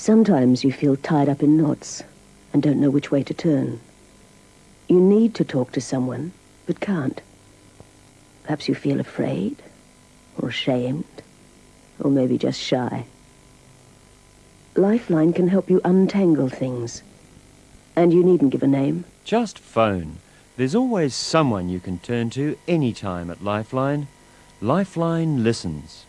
Sometimes you feel tied up in knots and don't know which way to turn. You need to talk to someone, but can't. Perhaps you feel afraid, or ashamed, or maybe just shy. Lifeline can help you untangle things. And you needn't give a name. Just phone. There's always someone you can turn to any time at Lifeline. Lifeline listens.